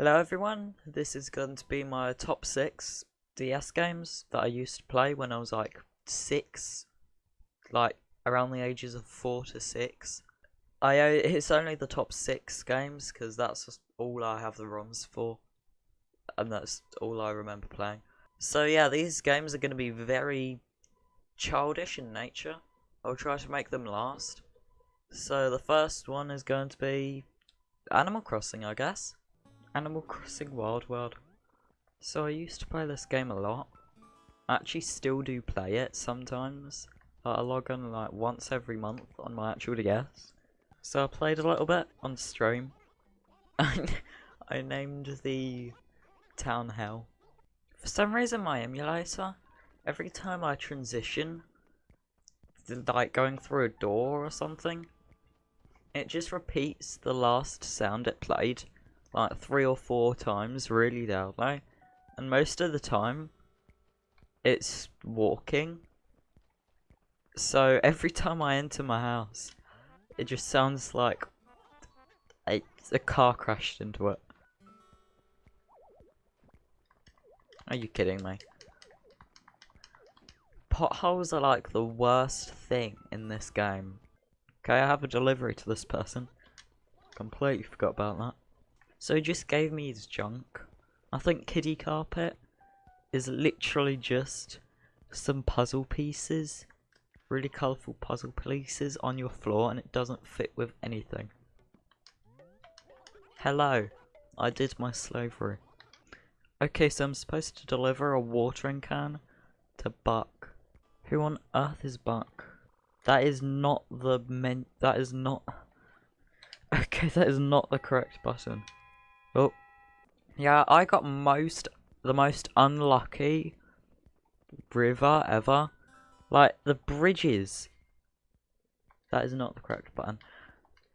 Hello everyone, this is going to be my top 6 DS games that I used to play when I was like 6, like around the ages of 4 to 6. I uh, It's only the top 6 games because that's all I have the ROMs for and that's all I remember playing. So yeah, these games are going to be very childish in nature. I'll try to make them last. So the first one is going to be Animal Crossing, I guess. Animal Crossing Wild World. So I used to play this game a lot. I actually still do play it sometimes. I log on like once every month on my actual DS. So I played a little bit on stream. I named the town hell. For some reason my emulator, every time I transition, like going through a door or something, it just repeats the last sound it played like three or four times really loudly and most of the time it's walking. So every time I enter my house it just sounds like a, a car crashed into it. Are you kidding me? Potholes are like the worst thing in this game. Okay I have a delivery to this person. Completely forgot about that so he just gave me his junk. I think kiddie carpet is literally just some puzzle pieces. Really colourful puzzle pieces on your floor and it doesn't fit with anything. Hello. I did my slavery. Okay, so I'm supposed to deliver a watering can to Buck. Who on earth is Buck? That is not the men- that is not- Okay, that is not the correct button. Oh. Yeah, I got most, the most unlucky river ever. Like, the bridges. That is not the correct button.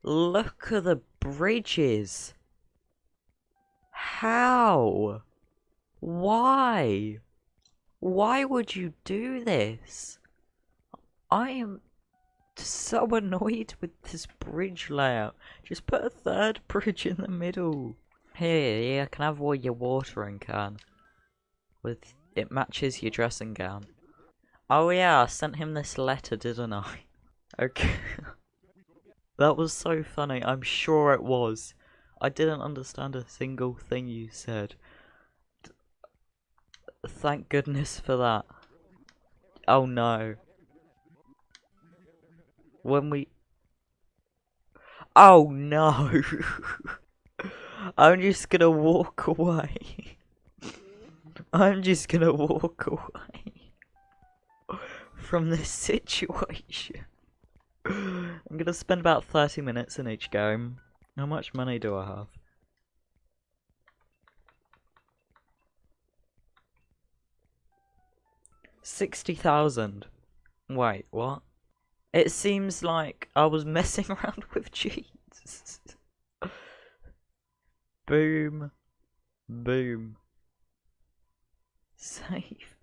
Look at the bridges. How? Why? Why would you do this? I am so annoyed with this bridge layout. Just put a third bridge in the middle. Here, yeah, can I have all your watering can? With it matches your dressing gown. Oh yeah, I sent him this letter, didn't I? Okay. that was so funny. I'm sure it was. I didn't understand a single thing you said. Thank goodness for that. Oh no. When we... Oh no! I'm just gonna walk away. I'm just gonna walk away from this situation. I'm gonna spend about 30 minutes in each game. How much money do I have? Sixty thousand. Wait, what? It seems like I was messing around with cheats. Boom. Boom. Save.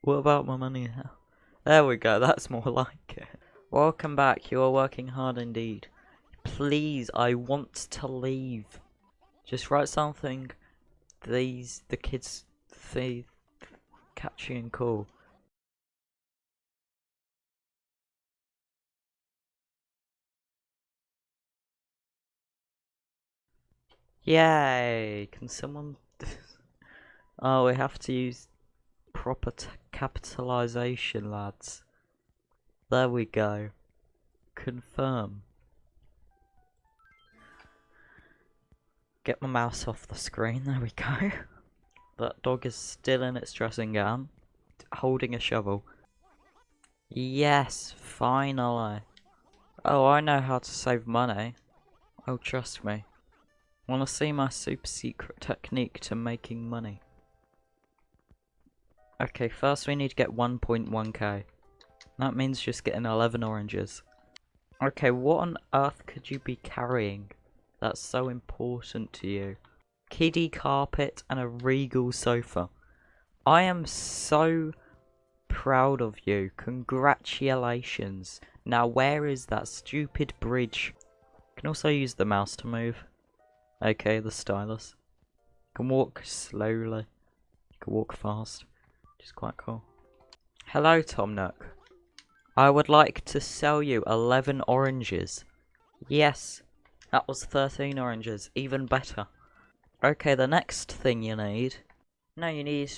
What about my money now? There we go, that's more like it. Welcome back, you are working hard indeed. Please, I want to leave. Just write something these, the kids, they catchy and cool. Yay! Can someone... oh, we have to use proper capitalization, lads. There we go. Confirm. Get my mouse off the screen, there we go. That dog is still in its dressing gown, holding a shovel. Yes, finally. Oh, I know how to save money. Oh, trust me. Wanna see my super secret technique to making money? Okay, first we need to get 1.1k. That means just getting 11 oranges. Okay, what on earth could you be carrying that's so important to you? Kiddie carpet and a regal sofa. I am so proud of you. Congratulations. Now where is that stupid bridge? You can also use the mouse to move. Okay, the stylus. You can walk slowly. You can walk fast, which is quite cool. Hello, Tom Nook. I would like to sell you 11 oranges. Yes, that was 13 oranges, even better. Okay, the next thing you need... No, you need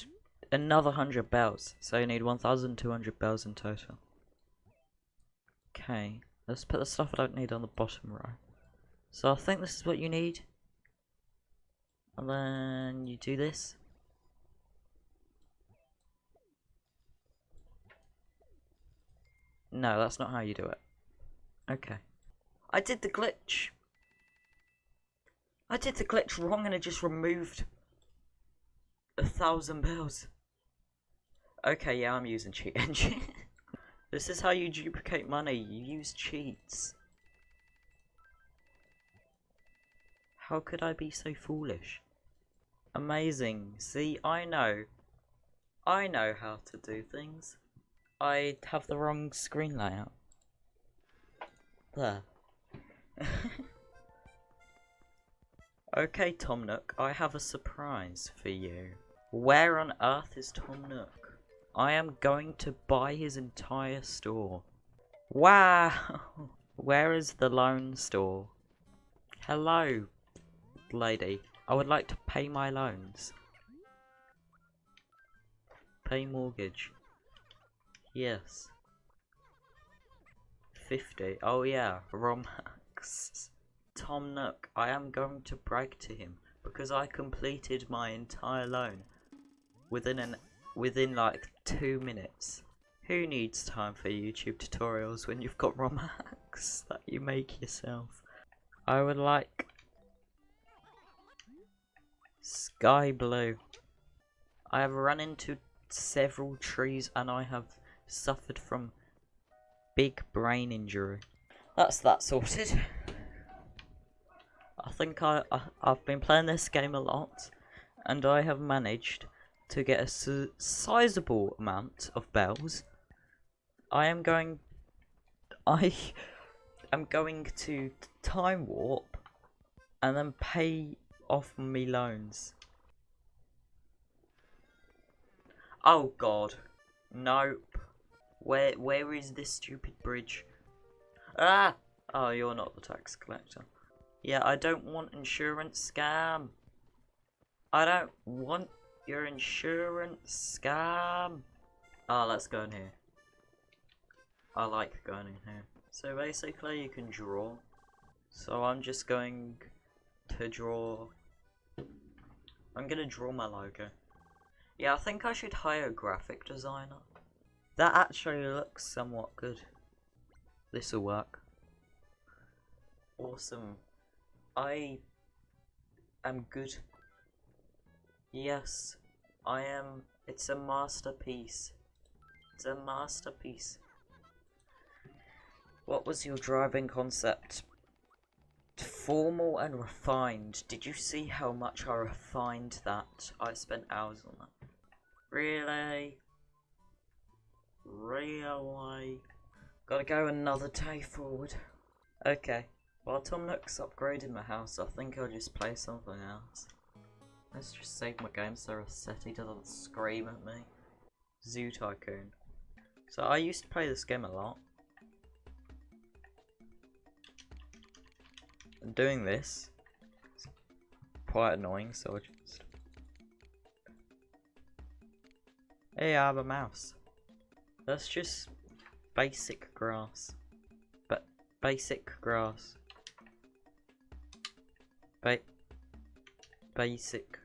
another 100 bells, so you need 1,200 bells in total. Okay, let's put the stuff I don't need on the bottom row. So I think this is what you need. And then you do this. No, that's not how you do it. Okay. I did the glitch. I did the glitch wrong and I just removed a thousand bells. Okay, yeah, I'm using cheat engine. this is how you duplicate money. You use cheats. How could I be so foolish? Amazing. See, I know. I know how to do things. I have the wrong screen layout. There. okay, Tom Nook, I have a surprise for you. Where on earth is Tom Nook? I am going to buy his entire store. Wow! Where is the loan store? Hello, lady. I would like to pay my loans. Pay mortgage. Yes. 50. Oh yeah, ROM hacks. Tom Nook, I am going to brag to him because I completed my entire loan within an within like two minutes. Who needs time for YouTube tutorials when you've got ROM hacks that you make yourself? I would like Sky blue. I have run into several trees and I have suffered from big brain injury. That's that sorted. I think I, I have been playing this game a lot, and I have managed to get a sizable amount of bells. I am going. I am going to time warp and then pay off me loans. Oh god. Nope. Where where is this stupid bridge? Ah! Oh, you're not the tax collector. Yeah, I don't want insurance scam. I don't want your insurance scam. Ah, oh, let's go in here. I like going in here. So basically you can draw. So I'm just going to draw... I'm gonna draw my logo. Yeah, I think I should hire a graphic designer. That actually looks somewhat good. This'll work. Awesome. I am good. Yes, I am. It's a masterpiece. It's a masterpiece. What was your driving concept? Formal and refined. Did you see how much I refined that? I spent hours on that. Really? Really? Gotta go another day forward. Okay. While Tom Nook's upgrading my house, I think I'll just play something else. Let's just save my game so Resetti doesn't scream at me. Zoo Tycoon. So I used to play this game a lot. Doing this is quite annoying, so I just... Hey, I have a mouse. That's just basic grass. But basic grass. Ba basic.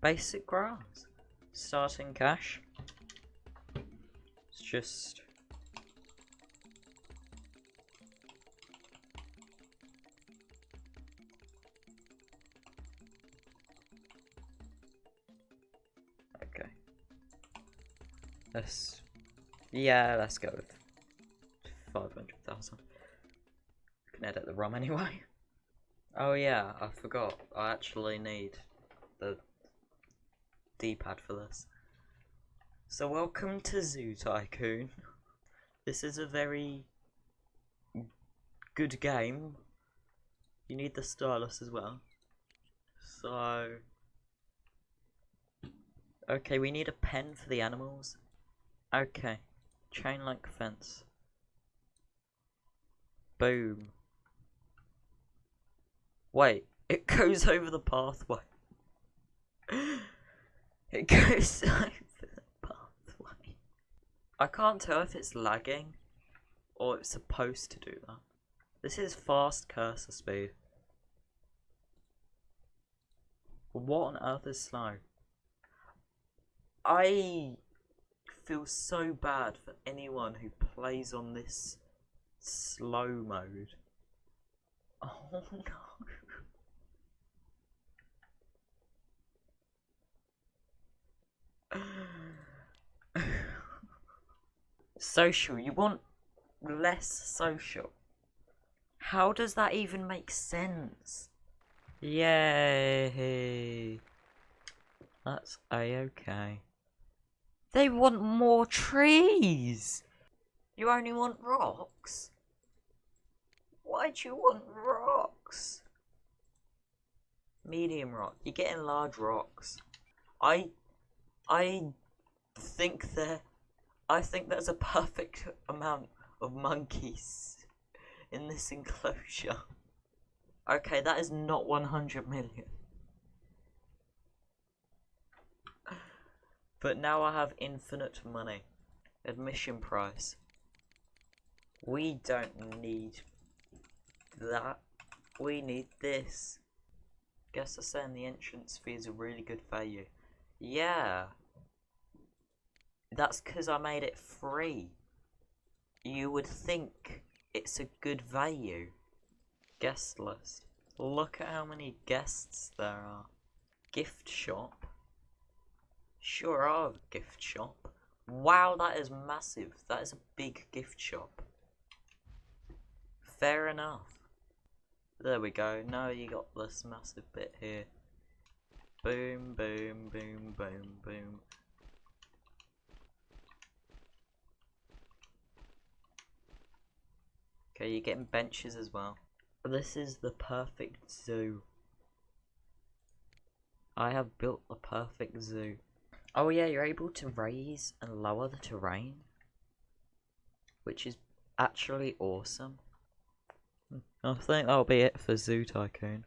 Basic grass. Starting cash. It's just Let's, yeah, let's go with 500,000. Can edit the ROM anyway. Oh yeah, I forgot. I actually need the D-pad for this. So welcome to Zoo Tycoon. This is a very good game, you need the stylus as well. So, okay, we need a pen for the animals. Okay, chain link fence. Boom. Wait, it goes over the pathway. It goes over the pathway. I can't tell if it's lagging or it's supposed to do that. This is fast cursor speed. What on earth is slow? I feel so bad for anyone who plays on this slow mode. Oh no. social, you want less social. How does that even make sense? Yay! That's a-okay. They want more trees! You only want rocks? Why do you want rocks? Medium rock. You're getting large rocks. I I think there I think there's a perfect amount of monkeys in this enclosure. Okay, that is not 100 million. But now I have infinite money. Admission price. We don't need that. We need this. Guess they're saying the entrance fee is a really good value. Yeah. That's because I made it free. You would think it's a good value. Guest list. Look at how many guests there are. Gift shop. Sure are gift shop. Wow, that is massive. That is a big gift shop. Fair enough. There we go. Now you got this massive bit here. Boom, boom, boom, boom, boom. Okay, you're getting benches as well. This is the perfect zoo. I have built the perfect zoo. Oh yeah, you're able to raise and lower the terrain. Which is actually awesome. Hmm, I think that'll be it for Zoo Tycoon.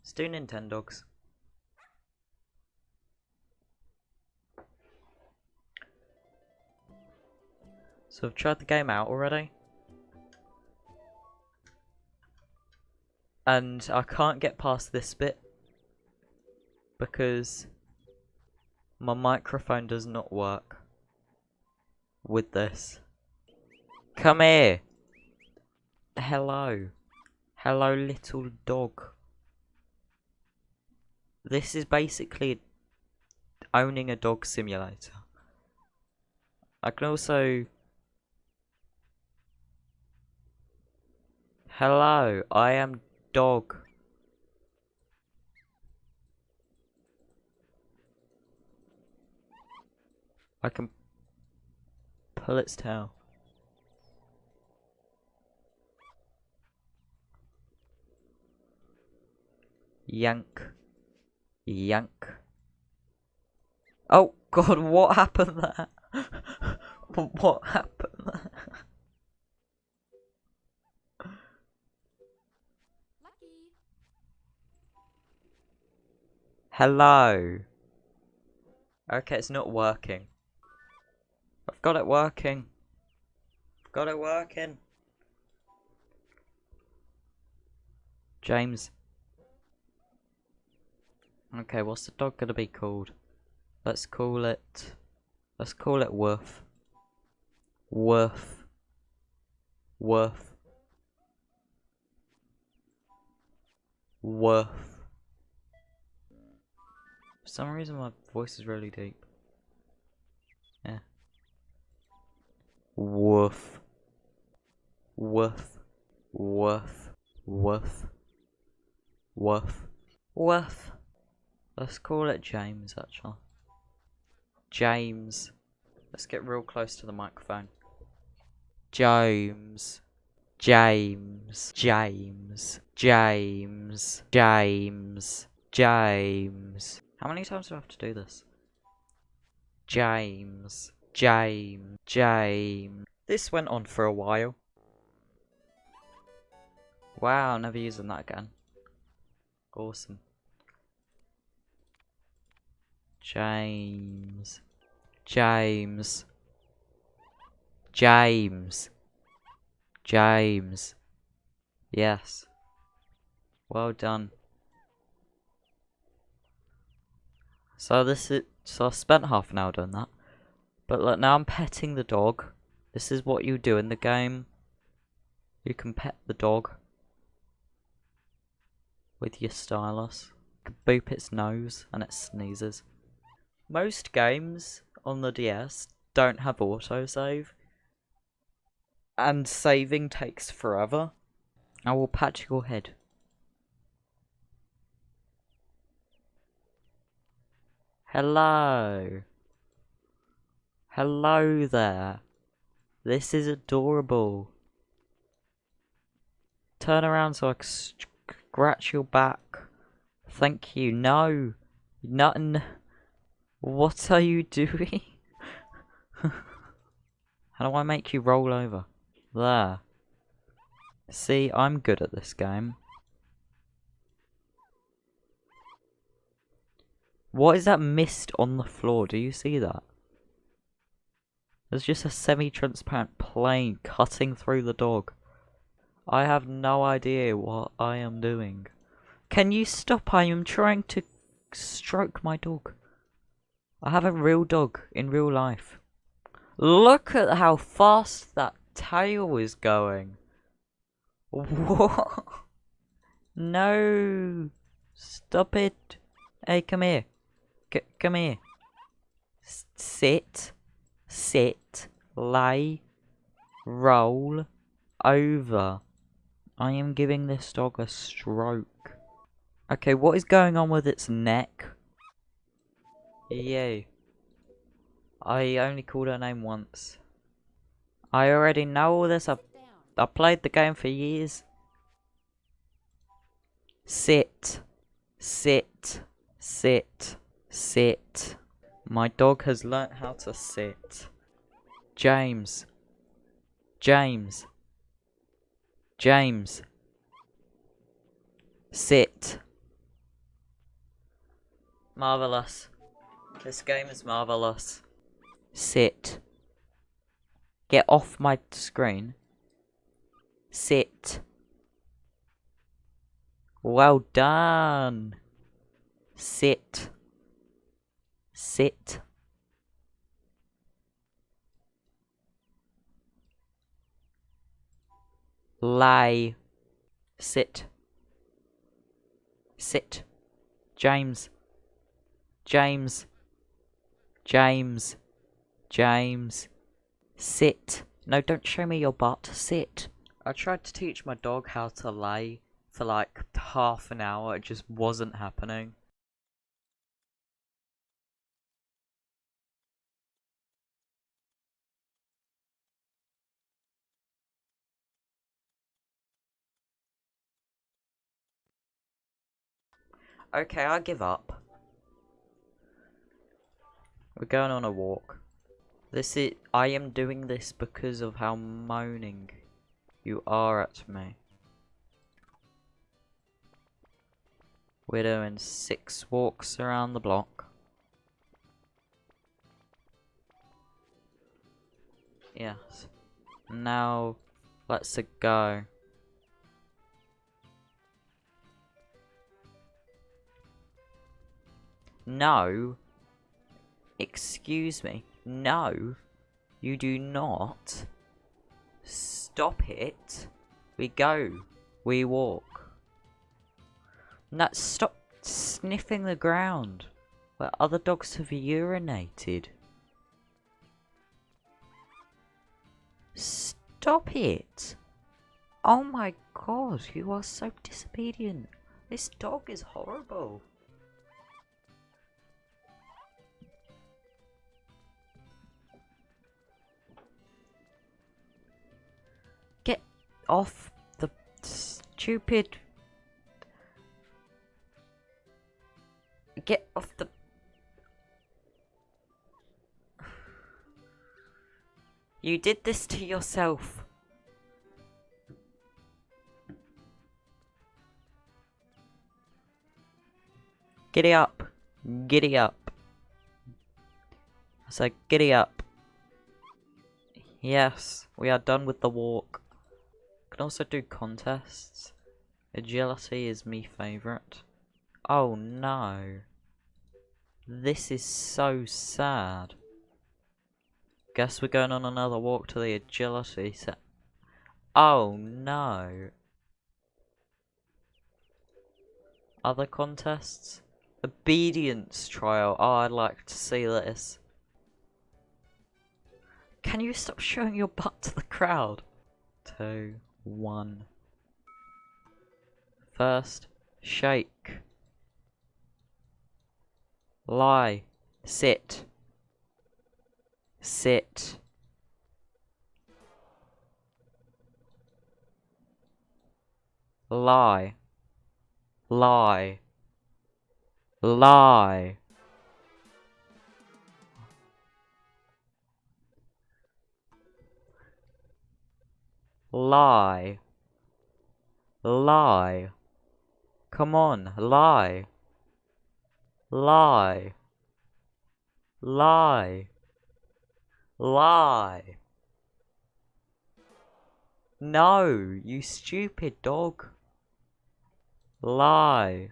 Let's do Nintendogs. So I've tried the game out already. And I can't get past this bit. Because my microphone does not work with this. Come here. Hello. Hello, little dog. This is basically owning a dog simulator. I can also Hello, I am dog. I can pull its tail. Yank. Yank. Oh god, what happened there? what happened there? Hello. Okay, it's not working. I've got it working. I've got it working. James. Okay, what's the dog gonna be called? Let's call it... Let's call it Woof. Woof. Woof. Woof. For some reason my voice is really deep. Yeah. Woof. Woof. Woof. Woof. Woof. Woof. Let's call it James, actually. James. Let's get real close to the microphone. James. James, James, James, James, James. How many times do I have to do this? James, James, James. This went on for a while. Wow, never using that again. Awesome. James. James. James. James. Yes. Well done. So this is so I spent half an hour doing that. But look now I'm petting the dog. This is what you do in the game. You can pet the dog with your stylus. You boop its nose and it sneezes. Most games on the DS don't have autosave. And saving takes forever. I will pat your head. Hello. Hello there. This is adorable. Turn around so I can scratch your back. Thank you. No. Nothing. What are you doing? How do I make you roll over? There. See, I'm good at this game. What is that mist on the floor? Do you see that? There's just a semi-transparent plane cutting through the dog. I have no idea what I am doing. Can you stop? I am trying to stroke my dog. I have a real dog in real life. Look at how fast that tail is going. What? No. Stop it. Hey, come here. C come here. S sit. Sit. Lay. Roll. Over. I am giving this dog a stroke. Okay, what is going on with its neck? EA. I only called her name once. I already know all this. I, I played the game for years. Sit. Sit. Sit. Sit. My dog has learnt how to sit. James. James. James. Sit. Marvellous. This game is marvellous. Sit. Get off my screen. Sit. Well done. Sit. Sit. Lie. Sit. Sit. James. James. James. James. Sit. No, don't show me your butt. Sit. I tried to teach my dog how to lay for like half an hour. It just wasn't happening. Okay, I give up. We're going on a walk. This is- I am doing this because of how moaning you are at me. We're doing six walks around the block. Yes. Now, let's go. No. Excuse me. No. You do not. Stop it. We go. We walk. No, stop sniffing the ground where other dogs have urinated. Stop it. Oh my god, you are so disobedient. This dog is horrible. Off the stupid... Get off the... You did this to yourself. Giddy up. Giddy up. I giddy up. Yes, we are done with the walk. Can also do contests. Agility is me favourite. Oh no. This is so sad. Guess we're going on another walk to the agility set. Oh no. Other contests? Obedience trial. Oh, I'd like to see this. Can you stop showing your butt to the crowd? Two, one. First, shake. Lie. Sit. Sit. Lie. Lie. Lie. Lie. Lie. Come on, lie. Lie. Lie. Lie. No, you stupid dog. Lie.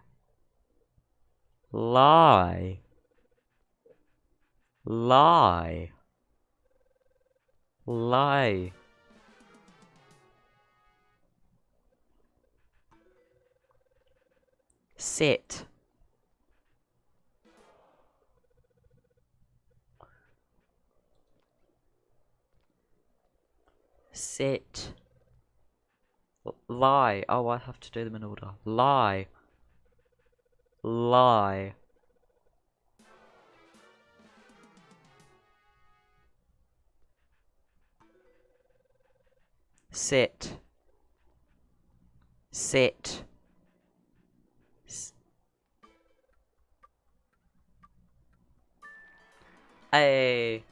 Lie. Lie. Lie. Sit. Sit. lie. Oh, I have to do them in order. Lie. Lie. Sit. Sit. Hey.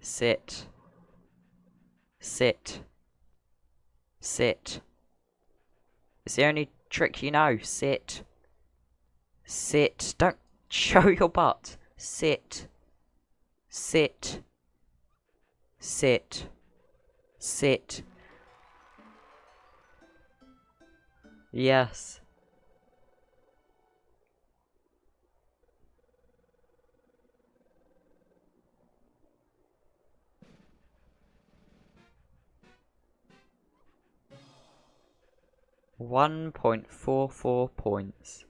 Sit. Sit. Sit. It's the only trick you know. Sit. Sit. Don't show your butt. Sit. Sit. Sit. Sit. Yes. One point four four points.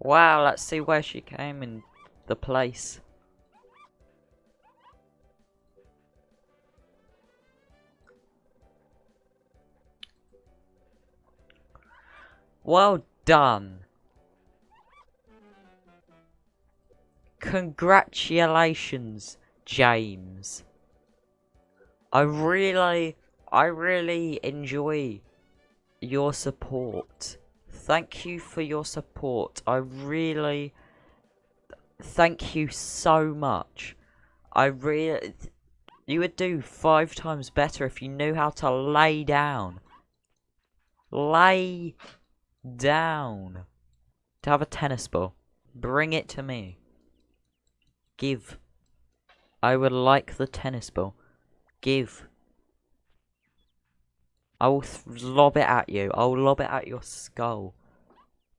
Wow, let's see where she came in the place. Well done. Congratulations, James. I really, I really enjoy your support. Thank you for your support. I really, thank you so much. I really, you would do five times better if you knew how to lay down. Lay down. To have a tennis ball. Bring it to me. Give. I would like the tennis ball. Give. I will lob it at you. I will lob it at your skull.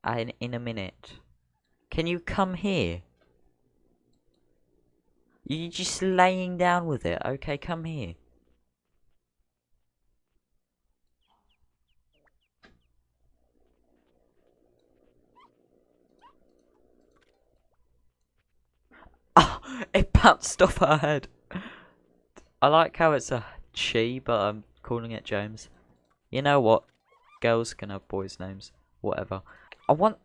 In, in a minute. Can you come here? You're just laying down with it. Okay, come here. Oh, it bounced off her head. I like how it's a she, but I'm calling it James. You know what? Girls can have boys' names. Whatever. I want...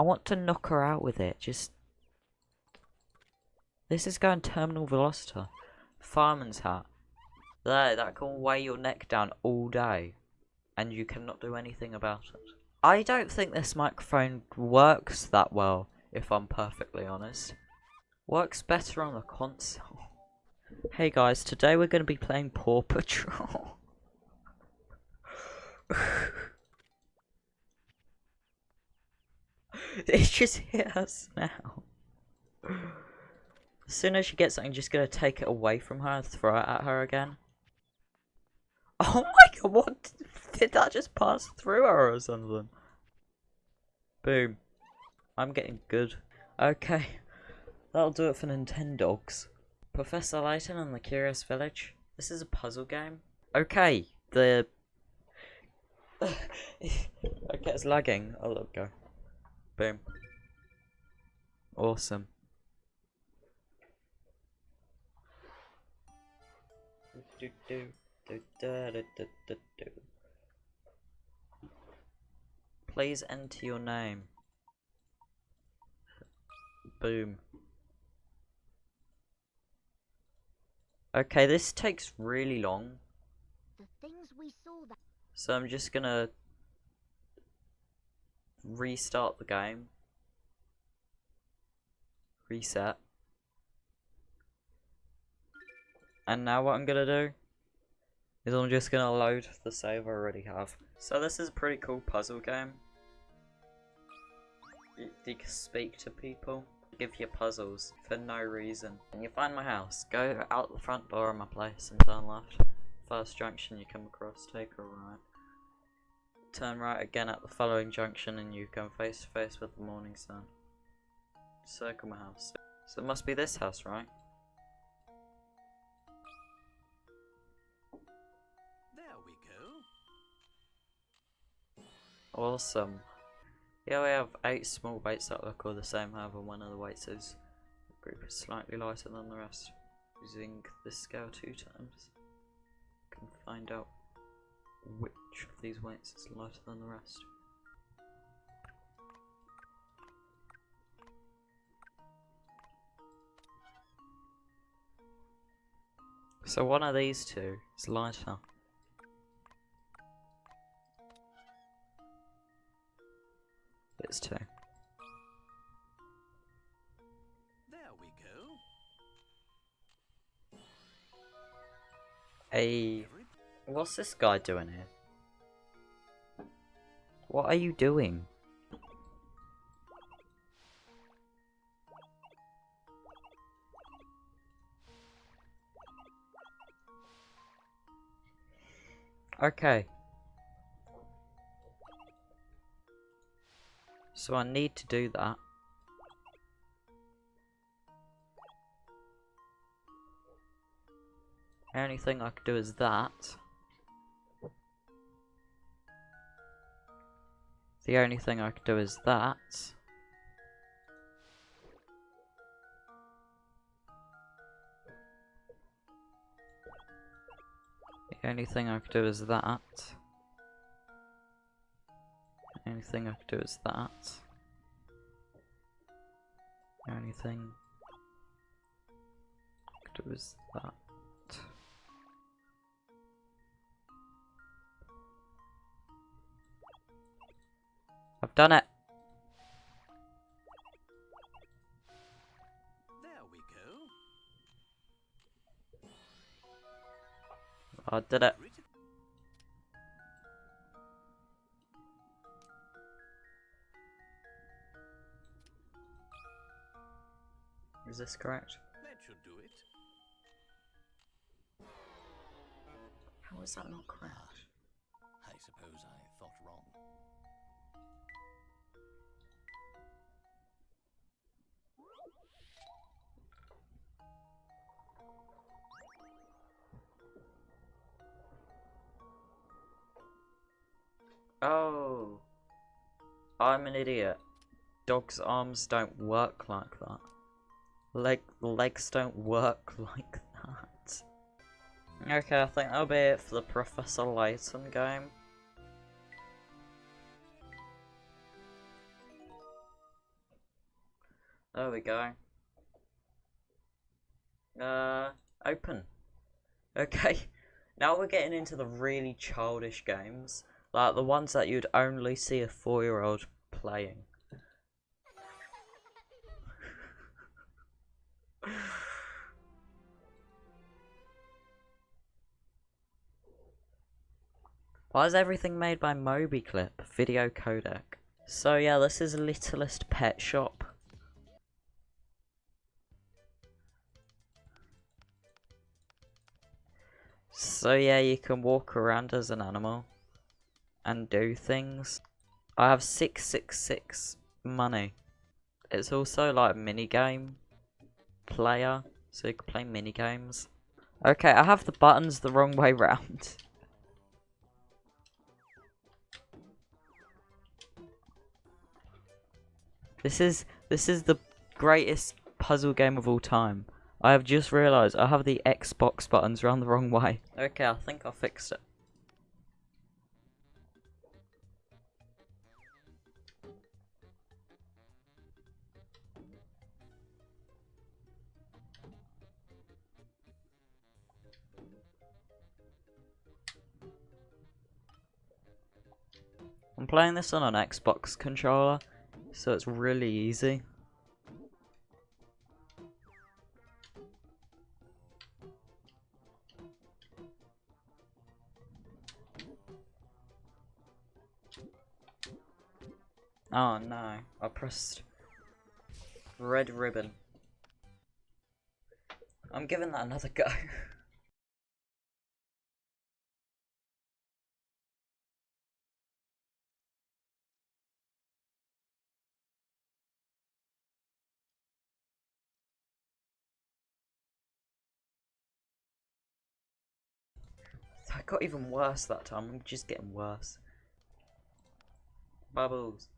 I want to knock her out with it. Just. This is going terminal velocity. Fireman's hat. There, that can weigh your neck down all day. And you cannot do anything about it. I don't think this microphone works that well, if I'm perfectly honest. Works better on the console. Hey guys, today we're going to be playing Paw Patrol. it just hit us now. As soon as she gets something, just going to take it away from her and throw it at her again. Oh my god, what? Did that just pass through her or something? Boom. I'm getting good. Okay. That'll do it for Nintendogs. Professor Layton and the Curious Village. This is a puzzle game. Okay, the... okay, it's lagging. Oh, look, go. Boom. Awesome. Do, do, do. Please enter your name. Boom. Okay, this takes really long. The things we saw that So I'm just gonna restart the game. Reset. And now what I'm gonna do is I'm just gonna load the save I already have. So this is a pretty cool puzzle game. You, you can speak to people, give you puzzles for no reason. And you find my house, go out the front door of my place and turn left. First junction you come across, take a right. Turn right again at the following junction and you come face to face with the morning sun. Circle my house. So it must be this house, right? There we go. Awesome. Here we have eight small weights that look all the same, however one of the weights is the group is slightly lighter than the rest. Using this scale two times, you can find out which of these weights is lighter than the rest. So one of these two is lighter. It's two. There we go. A What's this guy doing here? What are you doing? Okay. So I need to do that. Only thing I could do is that. The only thing I could do is that. The only thing I could do is that. Only thing I could do is that. The only thing I could do is that. I've done it. there we go. I did it. Is this correct? that should do it. How is that not correct? I suppose I thought wrong. Oh. I'm an idiot. Dog's arms don't work like that. Leg legs don't work like that. Okay, I think that'll be it for the Professor Layton game. There we go. Uh, open. Okay, now we're getting into the really childish games, like the ones that you'd only see a four-year-old playing. Why is everything made by MobiClip video codec? So yeah, this is Littlest Pet Shop. So yeah, you can walk around as an animal and do things. I have 666 money. It's also like mini game player, so you can play mini games. Okay, I have the buttons the wrong way round. This is this is the greatest puzzle game of all time. I have just realised I have the Xbox buttons round the wrong way. Okay, I think I fixed it. I'm playing this on an Xbox controller, so it's really easy. Oh no, I pressed red ribbon. I'm giving that another go. got even worse that time. I'm just getting worse. Bubbles.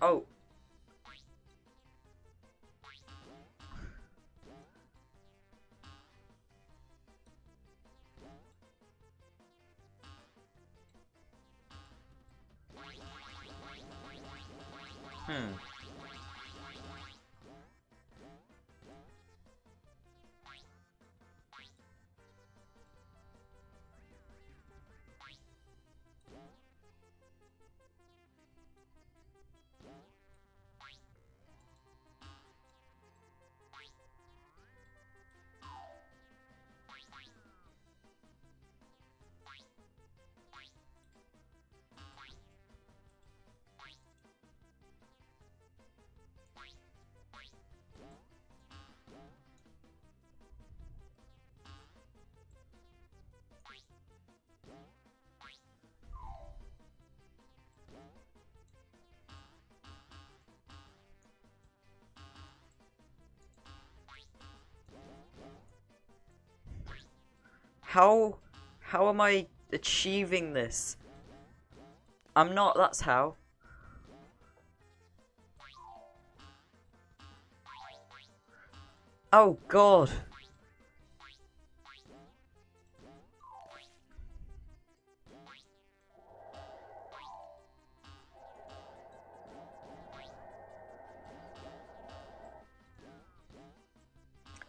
Oh. How how am I achieving this? I'm not, that's how. Oh god.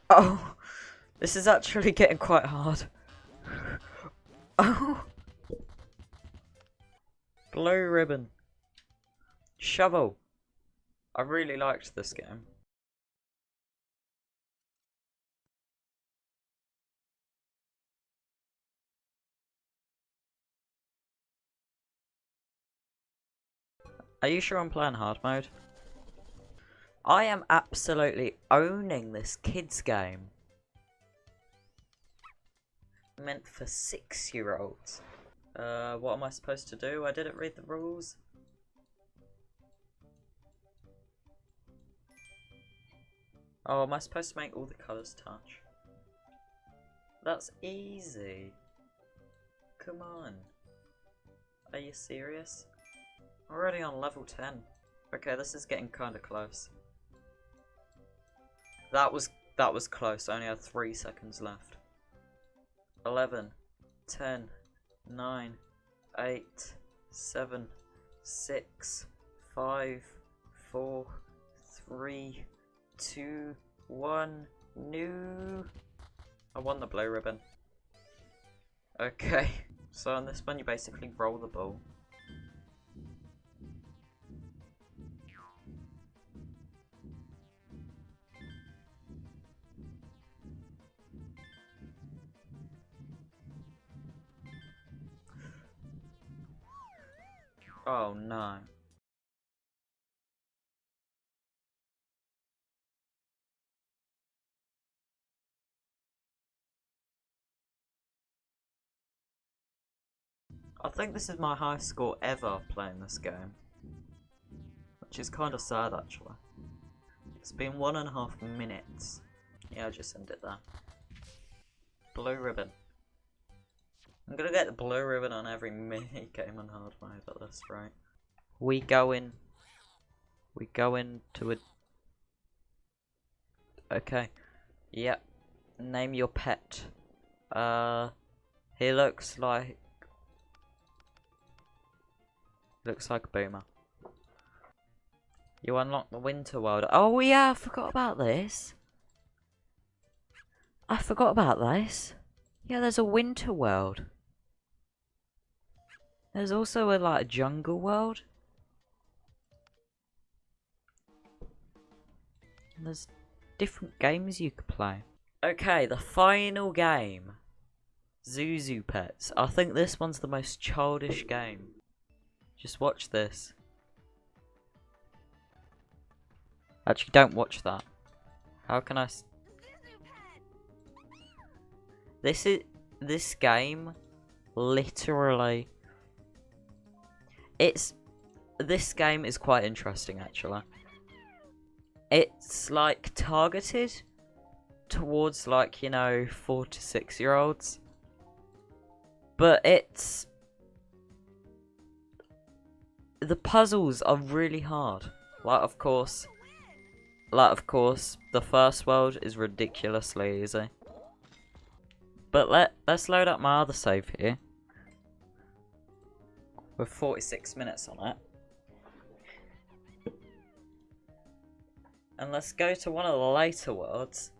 Oh, this is actually getting quite hard. Oh. Blue ribbon. Shovel. I really liked this game. Are you sure I'm playing hard mode? I am absolutely owning this kids game meant for six-year-olds. Uh, what am I supposed to do? I didn't read the rules. Oh, am I supposed to make all the colours touch? That's easy. Come on. Are you serious? Already on level 10. Okay, this is getting kinda close. That was that was close. I only had three seconds left. 11, 10, 9, eight, seven, six, five, four, three, two, one. New. I won the blue ribbon. Okay, so on this one you basically roll the ball. Oh no. I think this is my highest score ever playing this game. Which is kind of sad actually. It's been one and a half minutes. Yeah, I'll just end it there. Blue ribbon. I'm gonna get the blue ribbon on every mini game on hard mode at this rate. We go in. We go into a. Okay. Yep. Name your pet. Uh. He looks like. Looks like a boomer. You unlock the winter world. Oh yeah, I forgot about this. I forgot about this. Yeah, there's a winter world. There's also a like jungle world. There's different games you could play. Okay, the final game. Zhu Zhu Pets. I think this one's the most childish game. Just watch this. Actually, don't watch that. How can I... This is... This game... Literally... It's... This game is quite interesting, actually. It's, like, targeted towards, like, you know, four to six year olds. But it's the puzzles are really hard. Like, of course, like, of course, the first world is ridiculously easy. But let, let's load up my other save here. With 46 minutes on it. And let's go to one of the later worlds.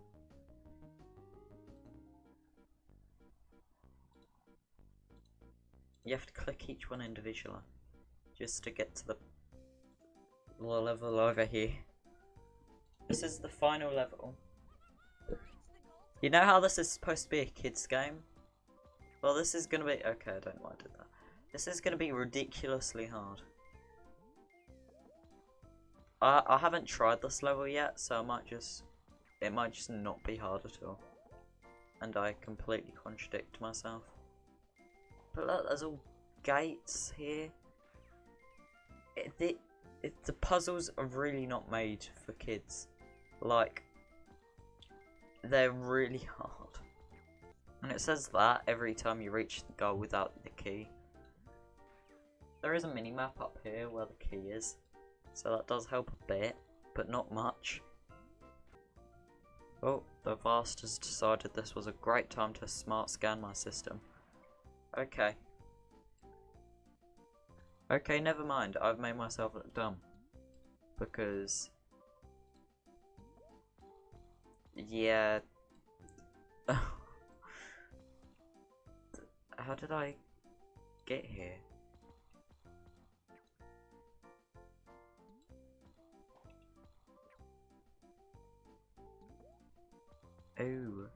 You have to click each one individually just to get to the level over here. This is the final level. You know how this is supposed to be a kid's game? Well, this is gonna be- okay, I don't know why I did that. This is gonna be ridiculously hard. I, I haven't tried this level yet, so I might just- it might just not be hard at all. And I completely contradict myself. But look, there's all gates here it, it, it, the puzzles are really not made for kids. Like, they're really hard. And it says that every time you reach the goal without the key. There is a mini-map up here where the key is. So that does help a bit, but not much. Oh, the Avast has decided this was a great time to smart scan my system. Okay. Okay, never mind. I've made myself look dumb. Because... Yeah... How did I get here? Oh.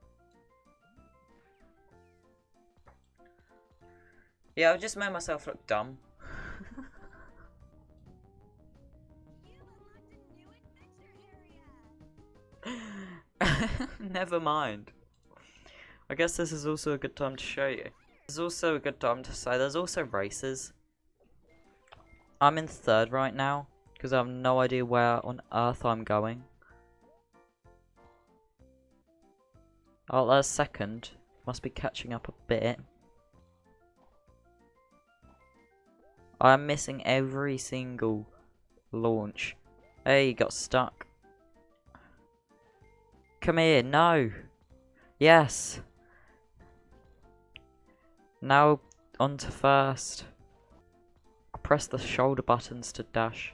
Yeah, I've just made myself look dumb. Never mind. I guess this is also a good time to show you. This is also a good time to say there's also races. I'm in third right now because I have no idea where on earth I'm going. Oh, there's second. Must be catching up a bit. I'm missing every single launch. Hey, got stuck. Come here, no. Yes. Now on to first. press the shoulder buttons to dash.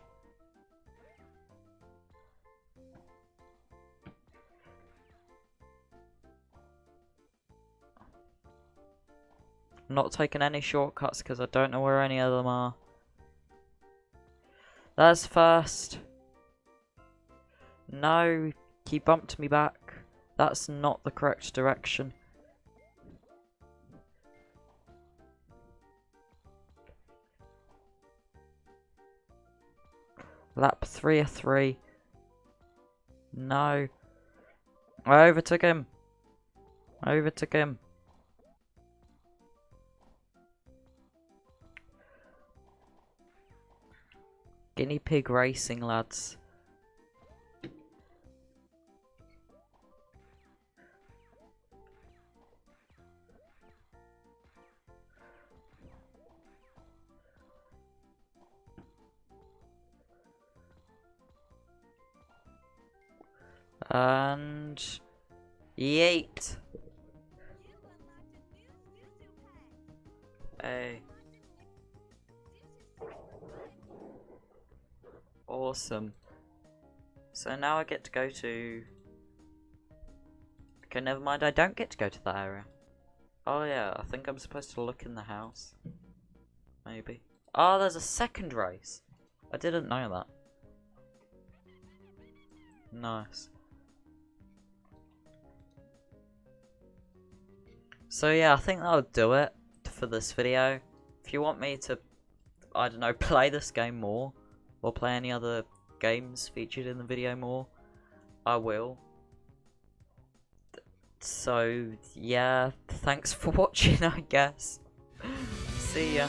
Not taking any shortcuts because I don't know where any of them are. That's first. No, he bumped me back. That's not the correct direction. Lap 3 of 3. No. I overtook him. I overtook him. Guinea pig racing, lads. And yeet. Awesome. So now I get to go to... Okay, never mind, I don't get to go to that area. Oh yeah, I think I'm supposed to look in the house. Maybe. Oh, there's a second race. I didn't know that. Nice. So yeah, I think that'll do it for this video. If you want me to, I don't know, play this game more, or play any other games featured in the video more, I will. So yeah, thanks for watching I guess. See ya.